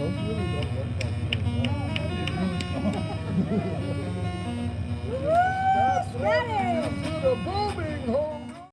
Those really don't look like those. Woo! Got it!